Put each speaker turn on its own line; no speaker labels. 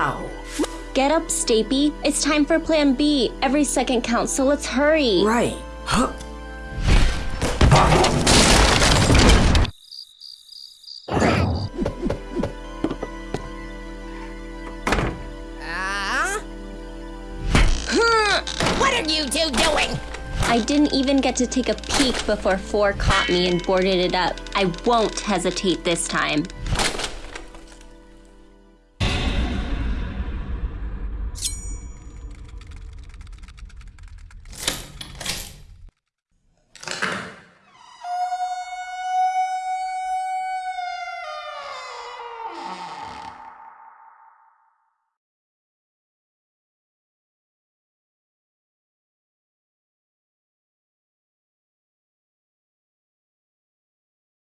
Wow.
Get up, Stapy. It's time for plan B. Every second counts, so let's hurry.
Right. Huh.
What are you two doing?
I didn't even get to take a peek before four caught me and boarded it up. I won't hesitate this time. Wow.